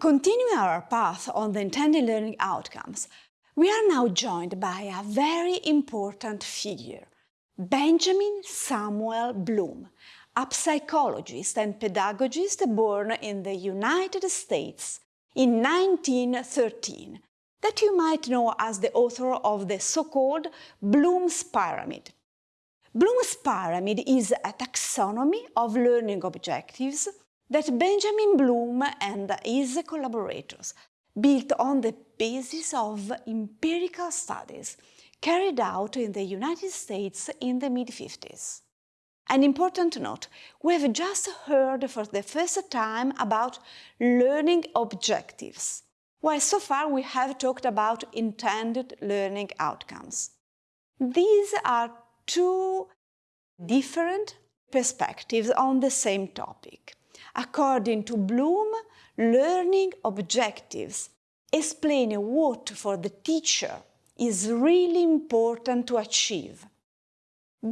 Continuing our path on the intended learning outcomes, we are now joined by a very important figure, Benjamin Samuel Bloom, a psychologist and pedagogist born in the United States in 1913, that you might know as the author of the so-called Bloom's Pyramid. Bloom's Pyramid is a taxonomy of learning objectives that Benjamin Bloom and his collaborators built on the basis of empirical studies carried out in the United States in the mid-50s. An important note, we have just heard for the first time about learning objectives, while so far we have talked about intended learning outcomes. These are two different perspectives on the same topic. According to Bloom, learning objectives explain what for the teacher is really important to achieve.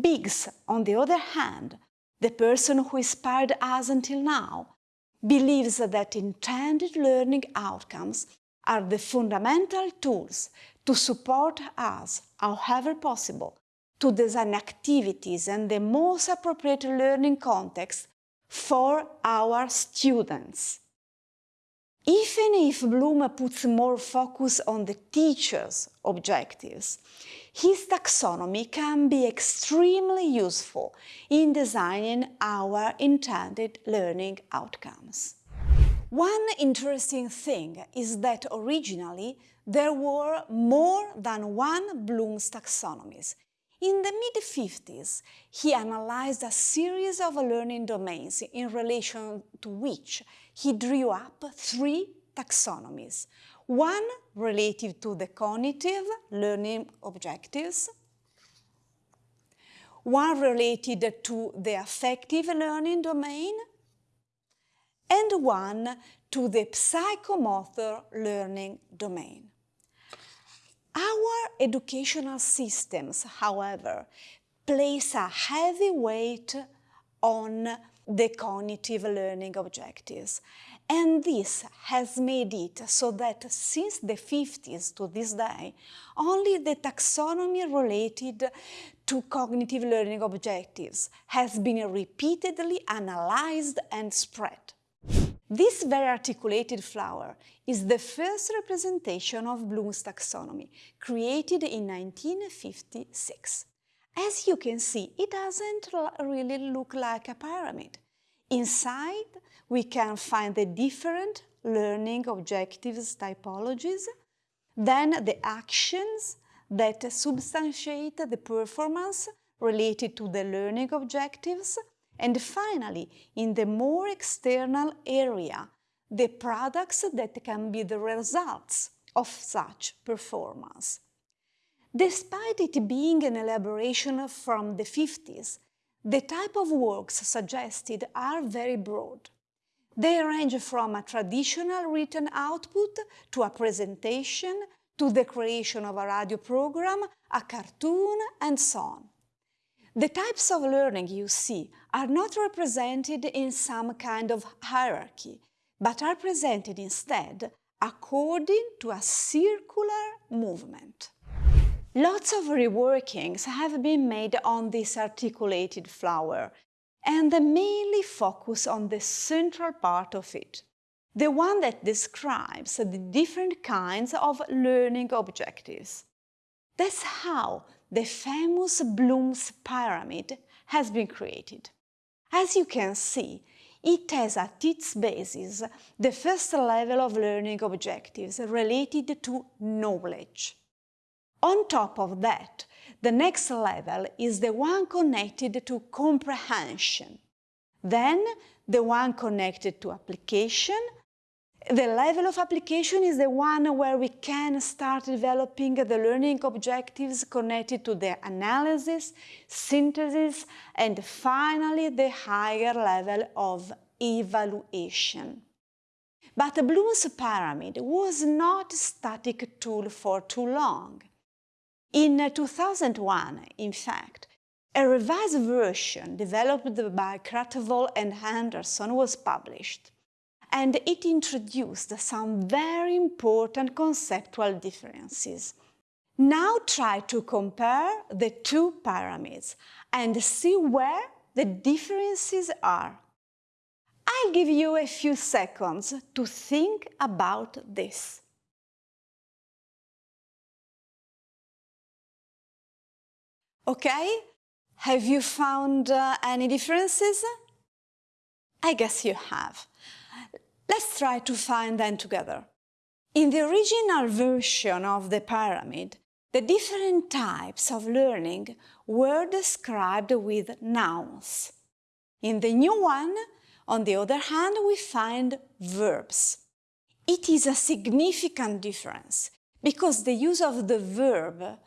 Biggs, on the other hand, the person who inspired us until now, believes that intended learning outcomes are the fundamental tools to support us, however possible, to design activities and the most appropriate learning context for our students. Even if Bloom puts more focus on the teacher's objectives, his taxonomy can be extremely useful in designing our intended learning outcomes. One interesting thing is that originally there were more than one Bloom's taxonomies, in the mid-50s, he analyzed a series of learning domains in relation to which he drew up three taxonomies. One related to the cognitive learning objectives, one related to the affective learning domain, and one to the psychomotor learning domain. Educational systems, however, place a heavy weight on the cognitive learning objectives. And this has made it so that since the 50s to this day, only the taxonomy related to cognitive learning objectives has been repeatedly analyzed and spread. This very articulated flower is the first representation of Bloom's taxonomy, created in 1956. As you can see, it doesn't really look like a pyramid. Inside, we can find the different learning objectives typologies, then the actions that substantiate the performance related to the learning objectives, and finally, in the more external area, the products that can be the results of such performance. Despite it being an elaboration from the 50s, the type of works suggested are very broad. They range from a traditional written output to a presentation, to the creation of a radio program, a cartoon, and so on. The types of learning you see are not represented in some kind of hierarchy, but are presented instead according to a circular movement. Lots of reworkings have been made on this articulated flower, and they mainly focus on the central part of it, the one that describes the different kinds of learning objectives. That's how the famous Bloom's pyramid has been created. As you can see, it has at its basis the first level of learning objectives related to knowledge. On top of that, the next level is the one connected to comprehension, then the one connected to application the level of application is the one where we can start developing the learning objectives connected to the analysis, synthesis, and finally the higher level of evaluation. But the Bloom's pyramid was not a static tool for too long. In 2001, in fact, a revised version developed by Krathwohl and Anderson was published and it introduced some very important conceptual differences. Now try to compare the two pyramids and see where the differences are. I'll give you a few seconds to think about this. Okay, have you found uh, any differences? I guess you have. Let's try to find them together. In the original version of the pyramid, the different types of learning were described with nouns. In the new one, on the other hand, we find verbs. It is a significant difference because the use of the verb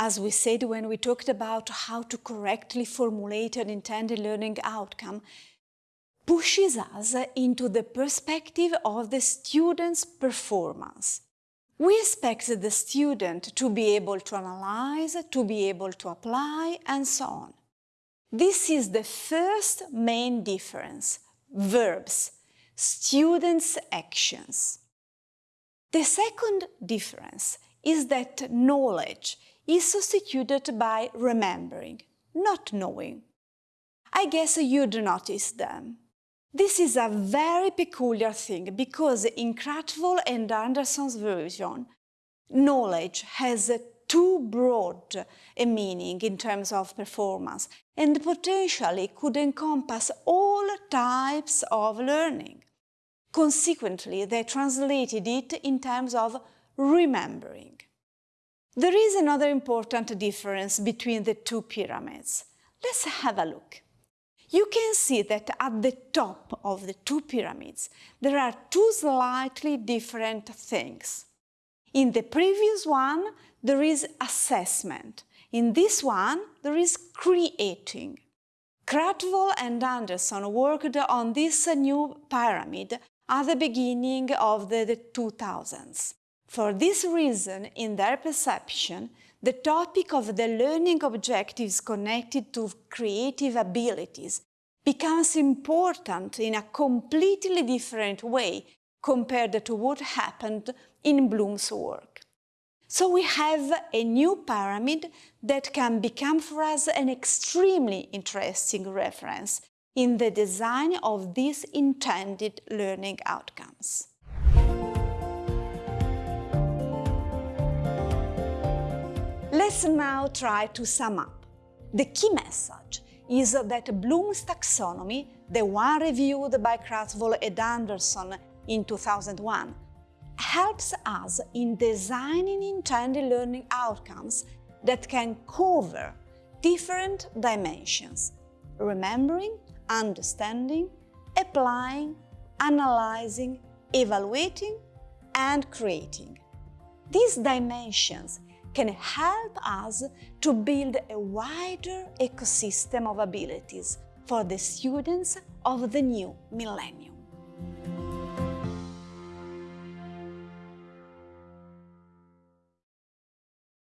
as we said when we talked about how to correctly formulate an intended learning outcome, pushes us into the perspective of the student's performance. We expect the student to be able to analyze, to be able to apply, and so on. This is the first main difference, verbs, students' actions. The second difference is that knowledge is substituted by remembering, not knowing. I guess you'd notice them. This is a very peculiar thing because in Krathwohl and Anderson's version, knowledge has too broad a meaning in terms of performance and potentially could encompass all types of learning. Consequently, they translated it in terms of remembering. There is another important difference between the two pyramids. Let's have a look. You can see that at the top of the two pyramids there are two slightly different things. In the previous one there is assessment. In this one there is creating. Krathwohl and Anderson worked on this new pyramid at the beginning of the 2000s. For this reason, in their perception, the topic of the learning objectives connected to creative abilities becomes important in a completely different way compared to what happened in Bloom's work. So we have a new pyramid that can become for us an extremely interesting reference in the design of these intended learning outcomes. Let's now try to sum up. The key message is that Bloom's taxonomy, the one reviewed by Krathwohl and Anderson in 2001, helps us in designing intended learning outcomes that can cover different dimensions, remembering, understanding, applying, analyzing, evaluating, and creating. These dimensions can help us to build a wider ecosystem of abilities for the students of the new millennium.